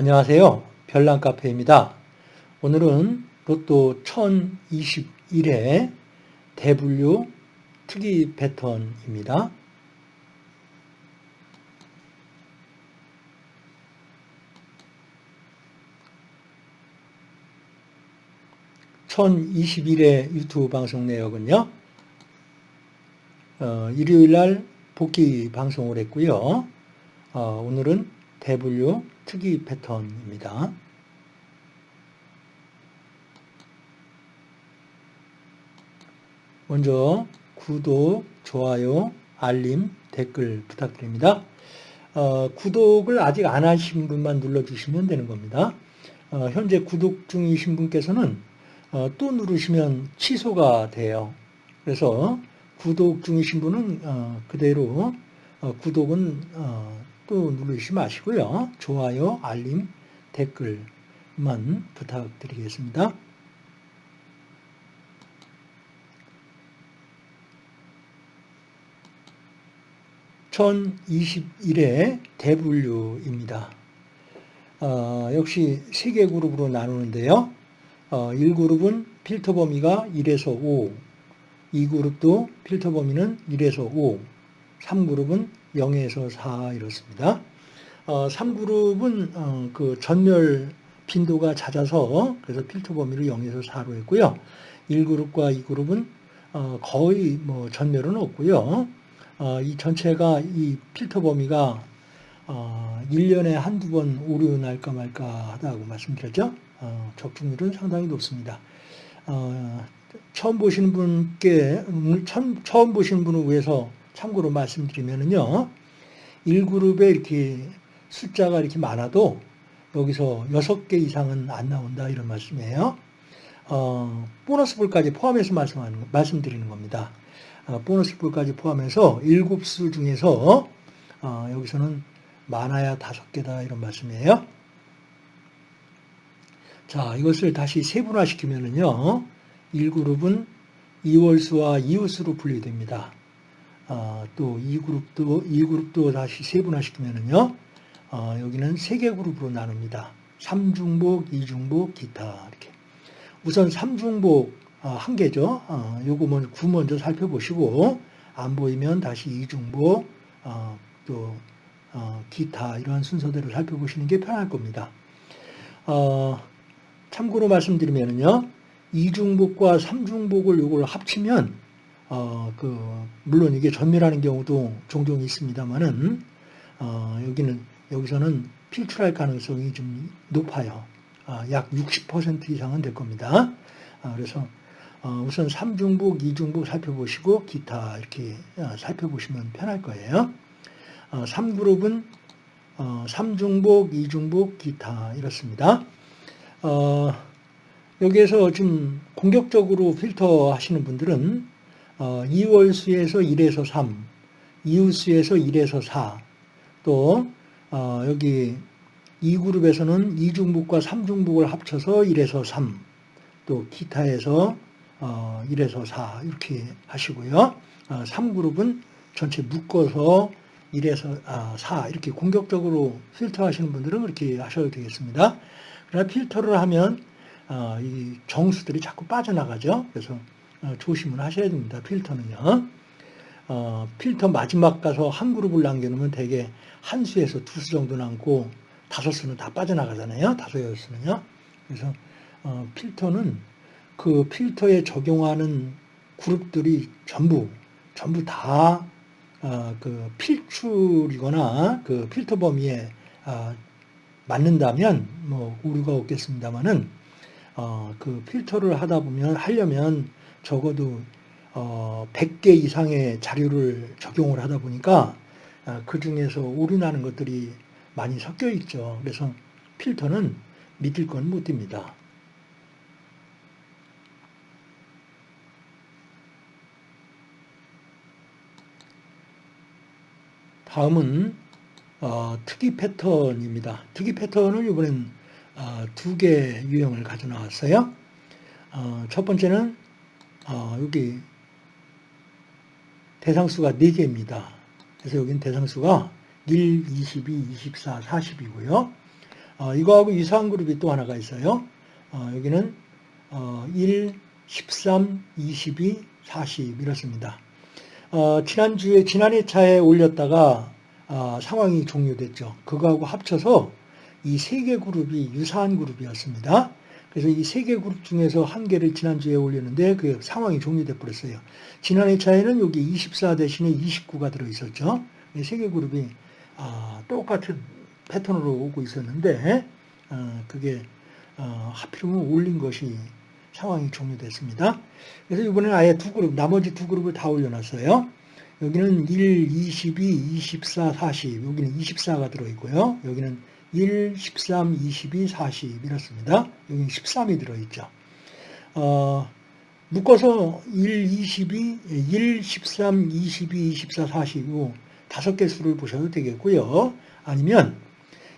안녕하세요. 별난 카페입니다. 오늘은 로또 1021회 대분류 특이 패턴입니다. (1021회) 유튜브 방송 내역은요 어, 일요일날 복귀 방송을 했고요 어, 오늘은 대분류 특이 패턴입니다. 먼저 구독, 좋아요, 알림, 댓글 부탁드립니다. 어, 구독을 아직 안 하신 분만 눌러주시면 되는 겁니다. 어, 현재 구독 중이신 분께서는 어, 또 누르시면 취소가 돼요. 그래서 구독 중이신 분은 어, 그대로 어, 구독은 어, 또 누르시 마시고요. 좋아요, 알림, 댓글만 부탁드리겠습니다. (1021회) 대분류입니다. 어, 역시 세 개 그룹으로 나누는데요. 어, 1그룹은 필터 범위가 1에서 5, 2그룹도 필터 범위는 1에서 5, 3그룹은 0에서 4 이렇습니다. 어, 3그룹은 어, 그 전멸 빈도가 잦아서 그래서 필터 범위를 0에서 4로 했고요. 1그룹과 2그룹은 어, 거의 뭐 전멸은 없고요. 어, 이 전체가 이 필터 범위가 어, 1년에 한두 번 오류 날까 말까 하다고 말씀드렸죠. 어, 적중률은 상당히 높습니다. 어, 처음 보시는 분께 처음, 처음 보시는 분을 위해서 참고로 말씀드리면요. 1그룹에 이렇게 숫자가 이렇게 많아도 여기서 6개 이상은 안 나온다 이런 말씀이에요. 어, 보너스 볼까지 포함해서 말씀하는, 말씀드리는 겁니다. 어, 보너스 볼까지 포함해서 7수 중에서 어, 여기서는 많아야 5개다 이런 말씀이에요. 자, 이것을 다시 세분화시키면은요. 1그룹은 2월수와 이웃수로 분리됩니다. 어, 또 2그룹도, 2그룹도 다시 세분화시키면은요, 어, 여기는 세 개 그룹으로 나눕니다. 3중복, 2중복, 기타, 이렇게. 우선 3중복 어, 한 개죠. 어, 요거 먼저, 구 먼저 살펴보시고, 안 보이면 다시 2중복, 어, 또, 어, 기타, 이런 순서대로 살펴보시는 게 편할 겁니다. 어, 참고로 말씀드리면요, 2중복과 3중복을 요걸 합치면 어, 그, 물론 이게 전멸하는 경우도 종종 있습니다만은, 어, 여기는, 여기서는 필출할 가능성이 좀 높아요. 어, 약60% 이상은 될 겁니다. 어, 그래서, 어, 우선 3중복, 2중복 살펴보시고, 기타 이렇게 어, 살펴보시면 편할 거예요. 3그룹은 3중복, 2중복, 기타 이렇습니다. 여기에서 좀 공격적으로 필터 하시는 분들은 어, 2월수에서 1에서 3, 이웃수에서 1에서 4, 또 어, 여기 2그룹에서는 2중북과 3중북을 합쳐서 1에서 3, 또 기타에서 어, 1에서 4 이렇게 하시고요. 어, 3그룹은 전체 묶어서 1에서 아, 4 이렇게 공격적으로 필터 하시는 분들은 그렇게 하셔도 되겠습니다. 그러나 필터를 하면 어, 이 정수들이 자꾸 빠져나가죠. 그래서 어, 조심을 하셔야 됩니다. 필터는요. 어, 필터 마지막 가서 한 그룹을 남겨놓으면 대개 한 수에서 두 수 정도 남고 다섯 수는 다 빠져나가잖아요. 다섯 여섯 수는요. 그래서 어, 필터는 그 필터에 적용하는 그룹들이 전부 전부 다그 어, 필출이거나 그 필터 범위에 어, 맞는다면 뭐 오류가 없겠습니다만은 어, 그 필터를 하다 보면 하려면 적어도 어, 100개 이상의 자료를 적용을 하다 보니까 아, 그 중에서 오류 나는 것들이 많이 섞여 있죠. 그래서 필터는 믿을 건못 듭니다. 다음은 어, 특이 패턴입니다. 특이 패턴을 이번엔 어, 두개 유형을 가져 나왔어요. 어, 첫 번째는 어, 여기 대상수가 4개입니다. 그래서 여기는 대상수가 1, 22, 24, 40이고요. 어, 이거하고 유사한 그룹이 또 하나가 있어요. 어, 여기는 어, 1, 13, 22, 40 이렇습니다. 어, 지난주에 지난해 차에 올렸다가 어, 상황이 종료됐죠. 그거하고 합쳐서 이 세 개 그룹이 유사한 그룹이었습니다. 그래서 이 세 개 그룹 중에서 한 개를 지난주에 올렸는데 그 상황이 종료돼 버렸어요. 지난해 차에는 여기 24 대신에 29가 들어 있었죠. 이 세 개 그룹이 아, 똑같은 패턴으로 오고 있었는데 어, 그게 어, 하필이면 올린 것이 상황이 종료됐습니다. 그래서 이번에는 아예 두 그룹, 나머지 두 그룹을 다 올려놨어요. 여기는 1, 22, 24, 40. 여기는 24가 들어있고요. 여기는 1, 13, 22, 40 이렇습니다. 여기는 13이 들어있죠. 어, 묶어서 1, 22, 1, 13, 22, 24, 40요 다섯 개 수를 보셔도 되겠고요. 아니면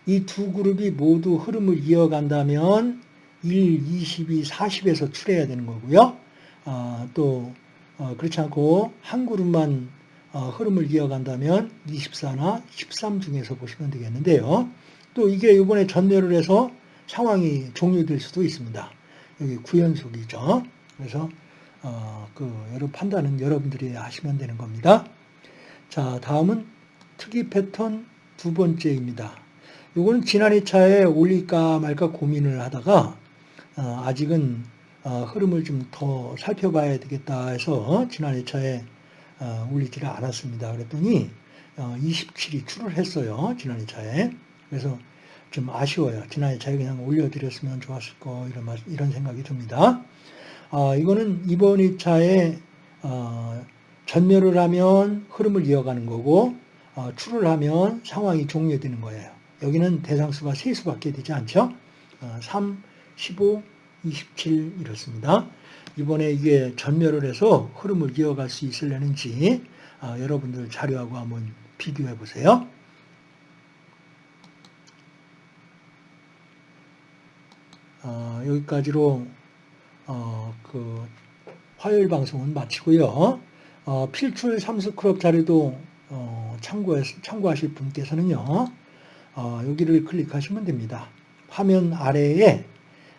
이 두 그룹이 모두 흐름을 이어간다면 1, 22, 40에서 출해야 되는 거고요. 어, 또 어, 그렇지 않고 한 그룹만 어, 흐름을 이어간다면 24나 13 중에서 보시면 되겠는데요. 또 이게 이번에 전멸을 해서 상황이 종료될 수도 있습니다. 여기 구연속이죠. 그래서 어, 그 여러 판단은 여러분들이 하시면 되는 겁니다. 자, 다음은 특이 패턴 두 번째입니다. 이거는 지난 2차에 올릴까 말까 고민을 하다가 어, 아직은 어, 흐름을 좀 더 살펴봐야 되겠다 해서 지난 2차에 어, 올리지를 않았습니다. 그랬더니 27이 출을 했어요. 지난 2차에. 그래서 좀 아쉬워요. 지난 2차에 그냥 올려드렸으면 좋았을 거 이런, 이런 생각이 듭니다. 이거는 이번 2차에 전멸을 하면 흐름을 이어가는 거고 출을 하면 상황이 종료되는 거예요. 여기는 대상수가 3수밖에 되지 않죠. 3, 15, 27 이렇습니다. 이번에 이게 전멸을 해서 흐름을 이어갈 수 있을려는지 아, 여러분들 자료하고 한번 비교해 보세요. 어, 여기까지로 어, 그 화요일 방송은 마치고요. 어, 필출 삼수크롭 자료도 어, 참고해, 참고하실 분께서는요. 어, 여기를 클릭하시면 됩니다. 화면 아래에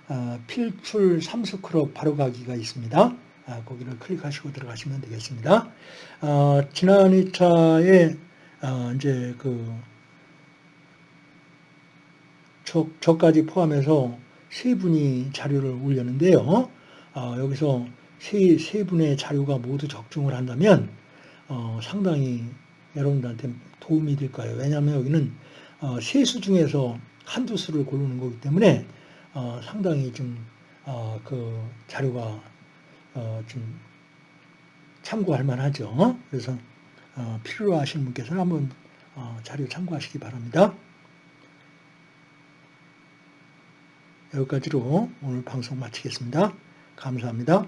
어, 필출 삼수크롭 바로가기가 있습니다. 아, 거기를 클릭하시고 들어가시면 되겠습니다. 어, 지난 2차에 어, 이제 그 저, 저까지 포함해서 세 분이 자료를 올렸는데요. 어, 여기서 세, 세 분의 자료가 모두 적중을 한다면 어, 상당히 여러분들한테 도움이 될 거예요. 왜냐하면 여기는 어, 세수 중에서 한두 수를 고르는 거기 때문에 어, 상당히 좀, 어, 그 자료가, 어, 좀 참고할 만하죠. 그래서, 어, 필요로 하시는 분께서는 한번, 어, 자료 참고하시기 바랍니다. 여기까지로 오늘 방송 마치겠습니다. 감사합니다.